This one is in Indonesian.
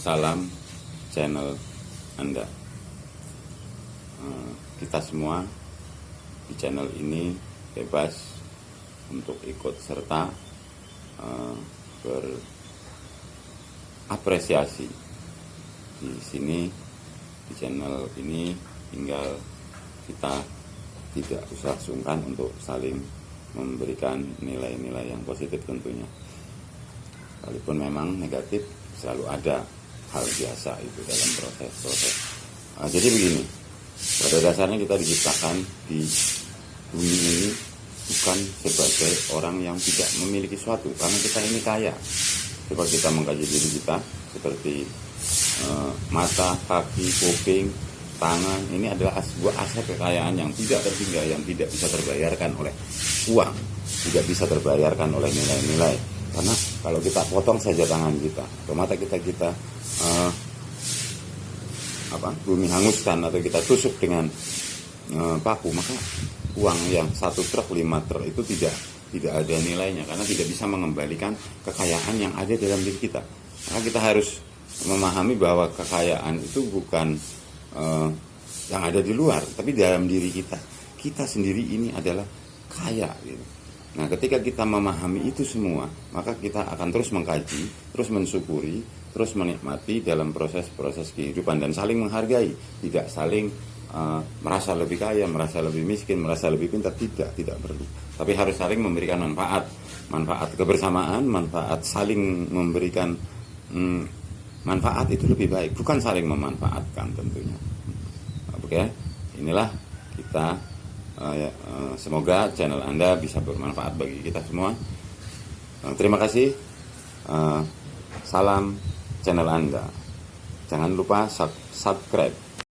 salam channel Anda. Eh, Kita semua di channel ini bebas untuk ikut serta eh, berapresiasi di sini di channel ini tinggal kita tidak usah sungkan untuk saling memberikan nilai-nilai yang positif tentunya. Walaupun memang negatif selalu ada hal biasa itu dalam proses-proses. Nah, jadi begini, pada dasarnya kita diciptakan di bumi ini bukan sebagai orang yang tidak memiliki sesuatu, karena kita ini kaya. Coba kita mengkaji diri kita seperti eh, mata, kaki, kuping, tangan. Ini adalah sebuah aset kekayaan yang tidak tertinggal, yang tidak bisa terbayarkan oleh uang, tidak bisa terbayarkan oleh nilai-nilai karena kalau kita potong saja tangan kita atau mata kita kita uh, apa bumi hanguskan atau kita tusuk dengan uh, paku maka uang yang satu truk lima truk itu tidak tidak ada nilainya karena tidak bisa mengembalikan kekayaan yang ada dalam diri kita. Maka kita harus memahami bahwa kekayaan itu bukan uh, yang ada di luar tapi dalam diri kita. Kita sendiri ini adalah kaya gitu Nah, ketika kita memahami itu semua, maka kita akan terus mengkaji, terus mensyukuri, terus menikmati dalam proses-proses kehidupan dan saling menghargai, tidak saling uh, merasa lebih kaya, merasa lebih miskin, merasa lebih pintar, tidak, tidak perlu. Tapi harus saling memberikan manfaat, manfaat kebersamaan, manfaat saling memberikan hmm, manfaat itu lebih baik, bukan saling memanfaatkan tentunya. Oke, inilah kita uh, ya, uh, semoga channel Anda bisa bermanfaat bagi kita semua. Uh, terima kasih. Salam channel Anda. Jangan lupa sub subscribe